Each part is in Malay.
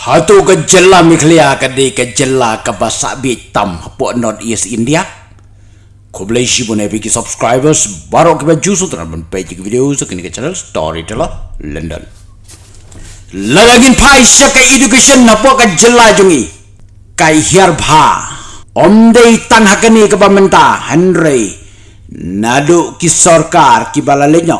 Hatu ke jela miklia ke di ke basak bitam hapo North East India. Kau boleh isi pun epic subscribers baru ke baju so terang pun page ke video so kini ke channel Storyteller London. Lagagin pai ke education hapo ke jela jungi. Kai hiar bha. Om tan hakani ke pamenta Henry. Nadu ki sorkar ki balalenyo.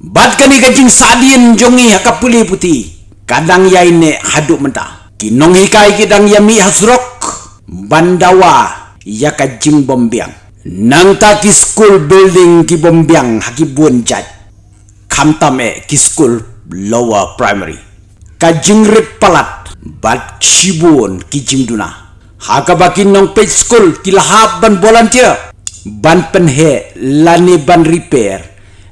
Bat kani ke jing sadien jungi hakapuli putih kadang ya ini haduk mentah. Kinong hikai kidang ya mi hasrok. Bandawa ya ka jing bombiang. Nang ta ki school building ki bombiang haki bun jat. Kamtame ki school lower primary. Ka jing rip palat bat shibun ki jing duna. Haka bakin nong page school ki lahab ban volunteer. Ban penhe lani ban repair.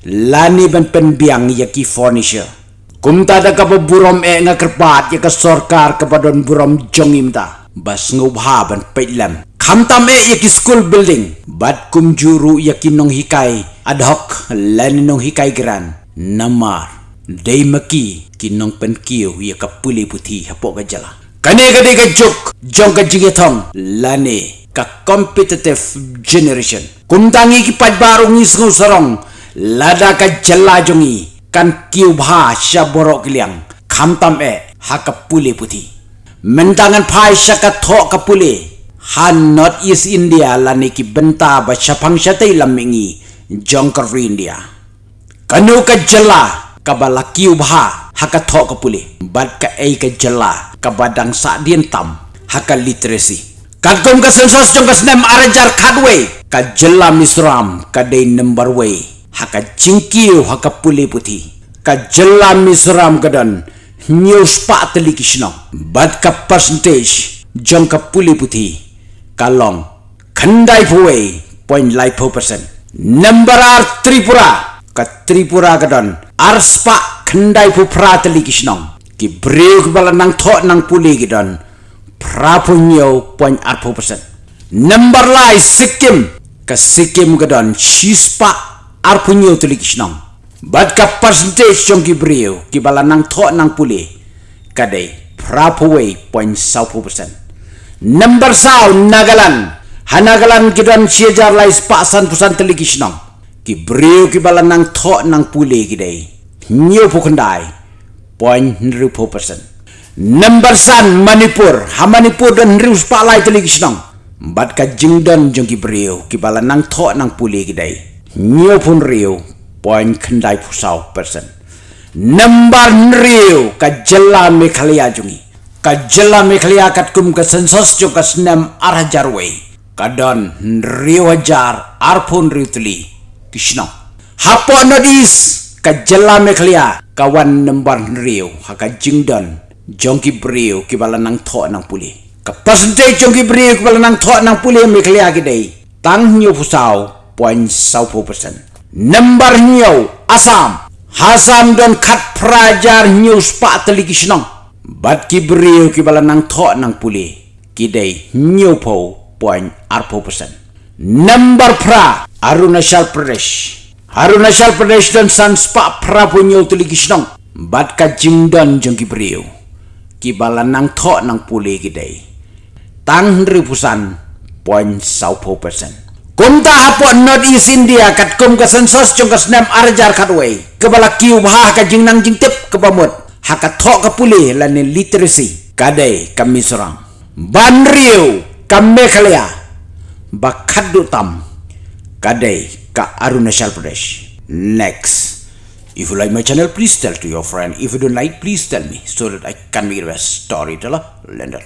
Lani ban penbiang ya ki furniture Kum ta da ka burom e nga kerpat ya ka sorkar ka burom jongim ta. Bas ban peilam. Kam tam e ya ki school building. Bad kum juru ya ki nong hikai ad hoc lan nong hikai gran. Namar. Dei maki ki nong pen kiyo ya ka puli puti hapok ka jala. Kane ka di ka juk jong ka jigetong lane ka competitive generation. Kum tangi ki pad baru ngis ngusarong lada ka jala jongi kan kiu bha sha borok liang kham tam e ha ka puli puti. Mentangan phai sha ka tho ka puli. Han not is india lani ki benta ba chapang shatai lamingi jongkar india. Kanu ka jela ka bala kiu bha ha ka tho ka puli. Bat ka ei ka jela ka badang sa dien tam ha ka literacy. Kan kom ka sensos jong ka snem arajar khadwe ka jela misram ka dei number way haka jingkiu haka puli puti ka jela misram kadan news pa teli kishno bad ka percentage jong ka puli puti kalong khandai phuwe point lai pho percent number ar tripura. Ka tripura kadan ar spa khandai phu pra teli kishno ki break bala nang tho nang puli kidan pra phu nyo point ar pho percent number lai sikkim. Ka sikkim kadan shispa ar punyo tulik snong bad ka percentage chong ki brio ki bala nang tho nang puli kadai prapowe point saupo percent number sao nagalan hanagalan ki don siejar lai pasan pusan tulik snong ki brio ki bala nang tho nang puli ki dai. Nyo pukandai point ripo percent number san manipur. Ha manipur don rius pa lai tulik snong bad ka jingdon jong ki brio ki bala nang tho nang puli ki nyo pun riu poin kendai pusau persen. Nambar riu ka jela mekhalia jungi. Ka jela mekhalia kat kum ka sensos jo ka senam arah jarwe kadon riu ajar arpun riu tuli kishno. Hapo nodis ka jela mekhalia kawan nambar riu haka jingdon jongki briu ki bala nang tho nang puli. Ka percentage jongki briu ki bala nang tho nang puli mekhalia ki dei. Tang nyo pusau 0.1%. Nombor new Assam. Hasam don kat prajar new spa teliki senang. Bat ki beri ki bala nang tok nang pulih. Kidai new po point arpo persen. Nombor pra Arunachal Pradesh. Arunachal Pradesh dan san spa pra punya teliki senang. Bat ka jim don jong ki beri Ki bala nang tok nang puli kidai. Tang ribusan point sau po persen. Kum ta hapo not is India kat kum ka sensos chung ka snem arjar kat way. Kebala kiu bha ka jing nang jing tip ke pamut. Ha ka thok ka puli la ni literacy. Kadai kami sorang. Ban riu kam mekhalaya. Ba khaddu tam. Kadai ka Arunachal Pradesh. Next. If you like my channel, please tell to your friend. If you don't like, please tell me so that I can be the best storyteller. Lender.